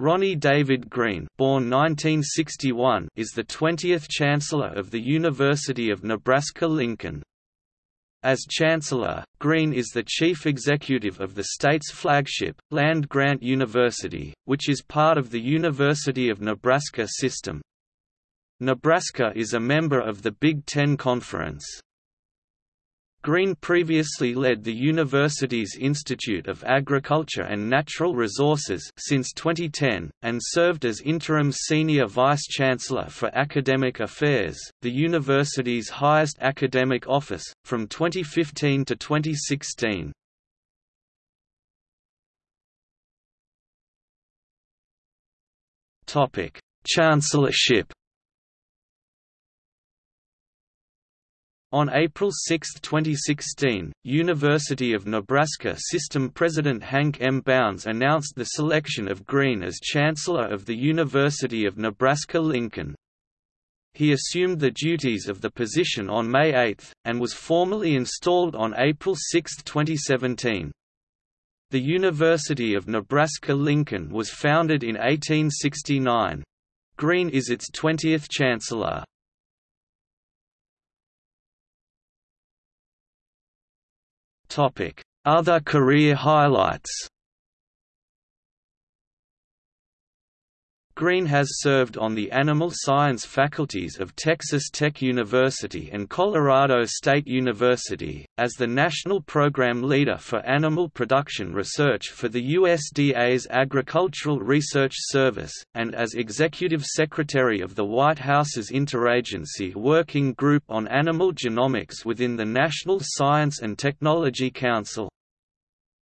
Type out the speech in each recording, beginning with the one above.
Ronnie David Green born 1961, is the 20th Chancellor of the University of Nebraska-Lincoln. As Chancellor, Green is the chief executive of the state's flagship, land-grant university, which is part of the University of Nebraska system. Nebraska is a member of the Big Ten Conference. Green previously led the university's Institute of Agriculture and Natural Resources since 2010, and served as interim senior vice-chancellor for academic affairs, the university's highest academic office, from 2015 to 2016. Chancellorship On April 6, 2016, University of Nebraska System President Hank M. Bounds announced the selection of Green as Chancellor of the University of Nebraska-Lincoln. He assumed the duties of the position on May 8, and was formally installed on April 6, 2017. The University of Nebraska-Lincoln was founded in 1869. Green is its 20th Chancellor. Other career highlights Green has served on the animal science faculties of Texas Tech University and Colorado State University, as the National Program Leader for Animal Production Research for the USDA's Agricultural Research Service, and as Executive Secretary of the White House's Interagency Working Group on Animal Genomics within the National Science and Technology Council.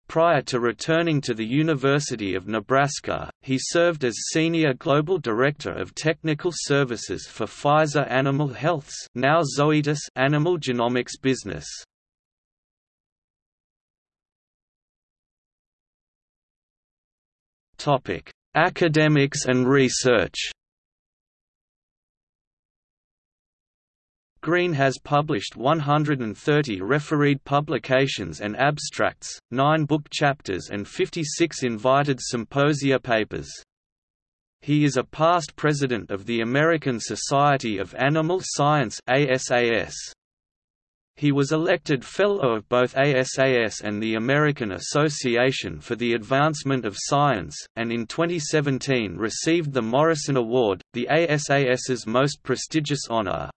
Prior to returning to the University of Nebraska, he served as Senior Global Director of Technical Services for Pfizer Animal Health's now Zoetis animal genomics business. Academics and research Green has published 130 refereed publications and abstracts, 9 book chapters and 56 invited symposia papers. He is a past president of the American Society of Animal Science ASAS. He was elected Fellow of both ASAS and the American Association for the Advancement of Science, and in 2017 received the Morrison Award, the ASAS's most prestigious honor.